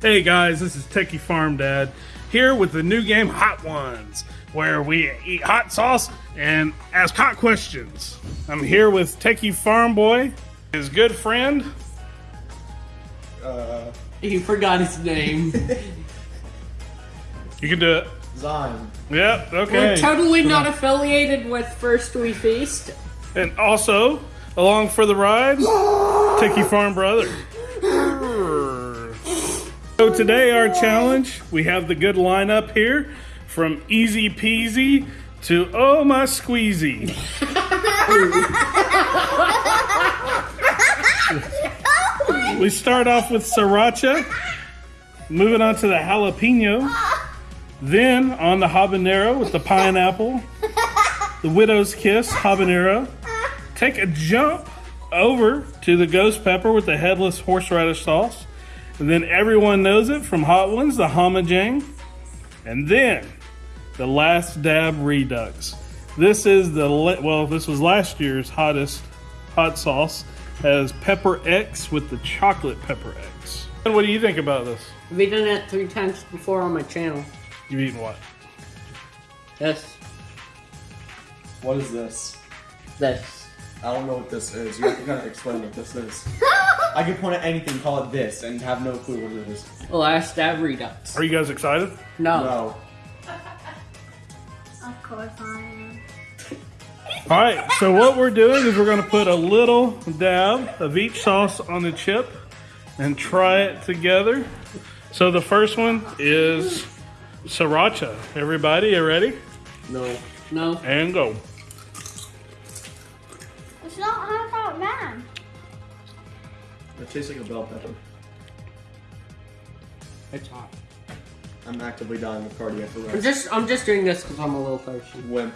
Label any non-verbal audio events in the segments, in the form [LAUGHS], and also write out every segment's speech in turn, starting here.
Hey guys, this is Techie Farm Dad here with the new game Hot Ones, where we eat hot sauce and ask hot questions. I'm here with Techie Farm Boy, his good friend. Uh, He forgot his name. [LAUGHS] You can do it. Zyme. Yep, okay. We're okay. totally not affiliated with First We Feast. And also, along for the ride, [GASPS] Techie Farm Brother. So today our challenge, we have the good lineup here from easy peasy to oh my squeezy. [LAUGHS] we start off with sriracha, moving on to the jalapeno, then on the habanero with the pineapple, the widow's kiss habanero, take a jump over to the ghost pepper with the headless horseradish sauce. And then everyone knows it from Hot Ones, the Homajang. And then the last dab redux. This is the, well, this was last year's hottest hot sauce. Has pepper X with the chocolate pepper X. And what do you think about this? I've done it three times before on my channel. You've eaten what? This, What is this? this. I don't know what this is. You have to kind of explain what this is. [LAUGHS] I could point at anything, call it this, and have no clue what it is. Last dab redux. Are you guys excited? No. No. Of course I am. All right, so what we're doing is we're going to put a little dab of each sauce on the chip and try it together. So the first one is sriracha. Everybody, you ready? No. No. And go. It's not half out bad. It tastes like a bell pepper. It's hot. I'm actively dying of cardiac arrest. I'm arrest. just, I'm just doing this because I'm a little thirsty. Wimp.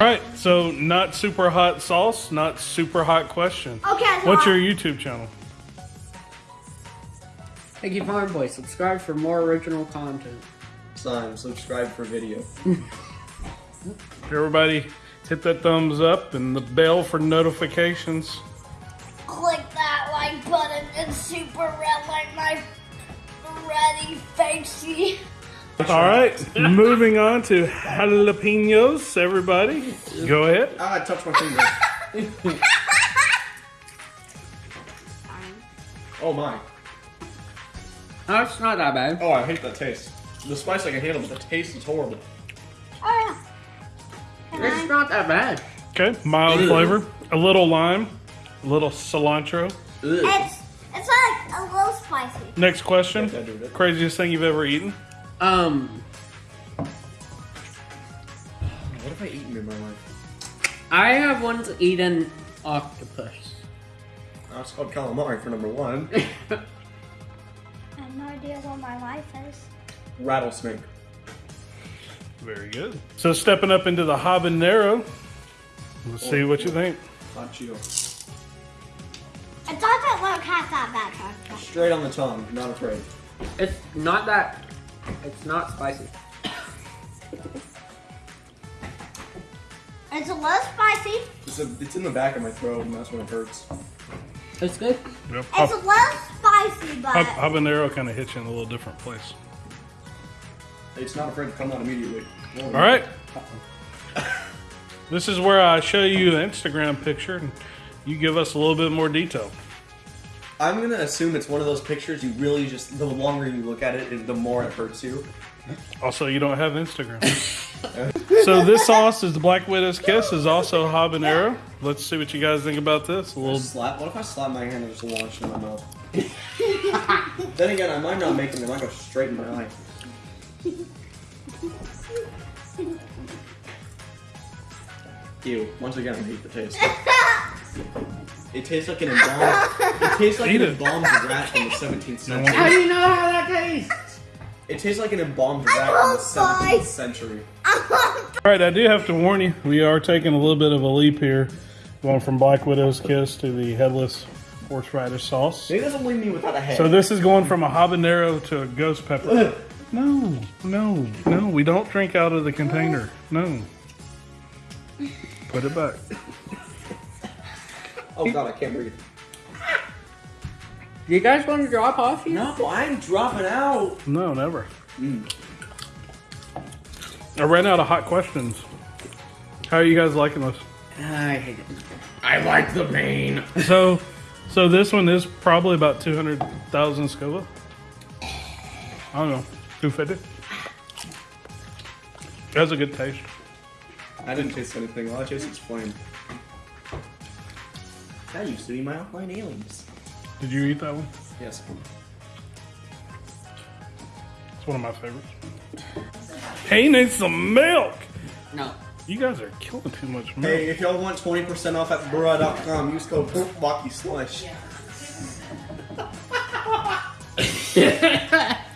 All right, so not super hot sauce, not super hot question. Okay, so What's I- your YouTube channel? Thank you, Farm Boy. Subscribe for more original content. Sign, subscribe for video. [LAUGHS] Everybody hit that thumbs up and the bell for notifications. click that like button and super red like my ready facey. All right, moving on to jalapenos, everybody. Go ahead. Ah, I touched my finger. [LAUGHS] oh my. No, it's not that bad. Oh, I hate that taste. The spice I can handle, but the taste is horrible. Yeah. Can It's not that bad. Okay, mild flavor, a little lime, a little cilantro. It's it's like a little spicy. Next question. Craziest thing you've ever eaten? Um, What have I eaten in my life? I have once eaten octopus. I was called calamari for number one. [LAUGHS] I have no idea what my life is. Rattlesnake. Very good. So stepping up into the habanero. Let's see what you think. Hot Cheeto. It doesn't look half that bad, Chuck. Straight on the tongue, not afraid. It's not that. It's not spicy. It's a little spicy. It's, a, it's in the back of my throat, and that's when it hurts. It's good. Yep. It's a little spicy, but habanero kind of hits you in a little different place. It's not afraid to come out immediately. All right. [LAUGHS] This is where I show you an Instagram picture and you give us a little bit more detail. I'm gonna assume it's one of those pictures you really just, the longer you look at it, the more it hurts you. Also, you don't have Instagram. [LAUGHS] so this sauce is the Black Widow's Kiss, is also habanero. Let's see what you guys think about this. A little Slap. What if I slap my hand and just launch in my mouth? [LAUGHS] then again, I might not make it. I might go straight in my eye. Ew. Once again, I hate the taste. It tastes like an embalmed. It tastes like Eat an it. embalmed rat from the 17th century. How do you know how that tastes? It tastes like an embalmed rat from the 17th spice. century. [LAUGHS] All right, I do have to warn you, we are taking a little bit of a leap here, going from Black Widow's Kiss to the headless horseradish sauce. Maybe doesn't leave me without a head. So this is going from a habanero to a ghost pepper. [LAUGHS] No, no, no, we don't drink out of the container. No. Put it back. [LAUGHS] oh god, I can't breathe. Do you guys want to drop off? You? No, I'm dropping out. No, never. Mm. I ran out of hot questions. How are you guys liking this? I hate it. I like the pain. [LAUGHS] So, so this one is probably about two hundred thousand scuba. I don't know, two fifty. It has a good taste. I didn't taste anything. All I tasted was flame. That used to be my offline aliens. Did you eat that one? Yes. It's one of my favorites. Hey, needs some milk. No. You guys are killing too much milk. Hey, if y'all want 20% off at Bra.com, use code Walkie Slush.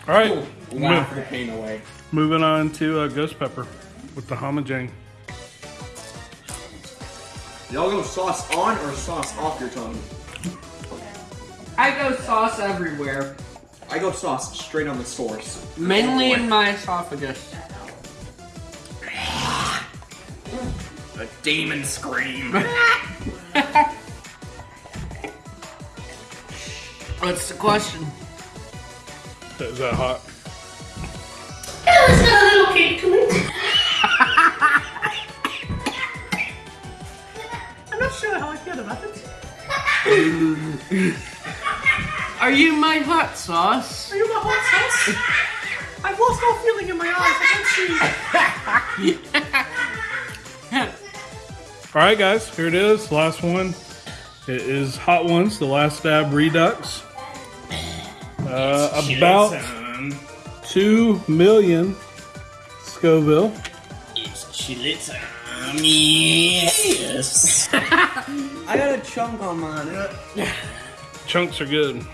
All right, Laugh the pain away. moving on to uh, Ghost Pepper with the homojang. Y'all go sauce on or sauce off your tongue? I go sauce everywhere, I go sauce straight on the source. mainly in my esophagus. A demon scream. [LAUGHS] What's the question? Is that hot? Not sure how I feel about it. [LAUGHS] Are you my hot sauce? Are you my hot sauce? I've lost all feeling in my eyes. I can't see. [LAUGHS] All right, guys, here it is. Last one. It is Hot Ones, the last dab redux. Uh, about two million Scoville. It's chili time. Yes. I got a chunk on mine. Chunks are good.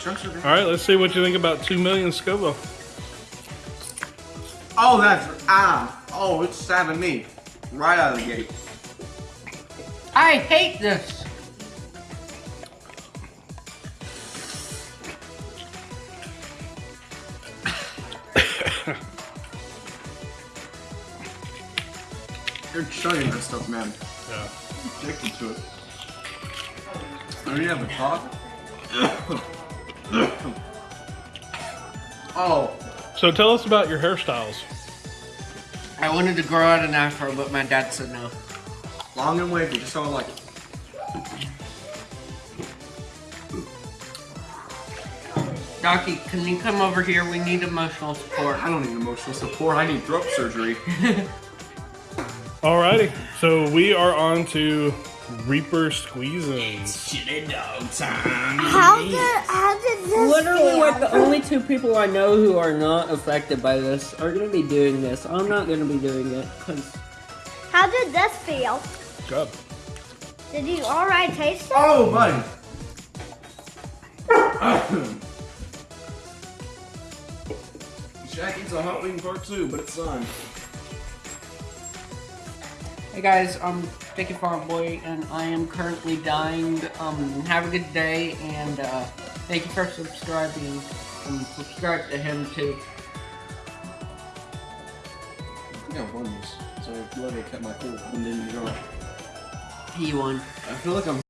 Chunks are good. All right, let's see what you think about two million Scoville. Oh, that's ah. Oh, it's stabbing me right out of the gate. I hate this. You're chugging that stuff, man. Yeah. Addicted to it. I you to have a talk. [COUGHS] oh, So tell us about your hairstyles. I wanted to grow out an afro, but my dad said no. long and wavy, just how I like it. Docky, can you come over here? We need emotional support. I don't need emotional support. I need throat surgery. [LAUGHS] Alrighty, so we are on to Reaper squeezing. Chili dog time. How did how did this Literally, feel? like the only two people I know who are not affected by this are gonna be doing this. I'm not gonna be doing it because How did this feel? Good. Did you alright taste it? Oh, buddy. Jack eats a hot wing part two, but it's done. Hey guys, I'm Sticky Farm Boy, and I am currently dying. Um, have a good day, and uh, thank you for subscribing. Um, subscribe to him too. I think I won this, so kept my cool and didn't draw. He won. I feel like I'm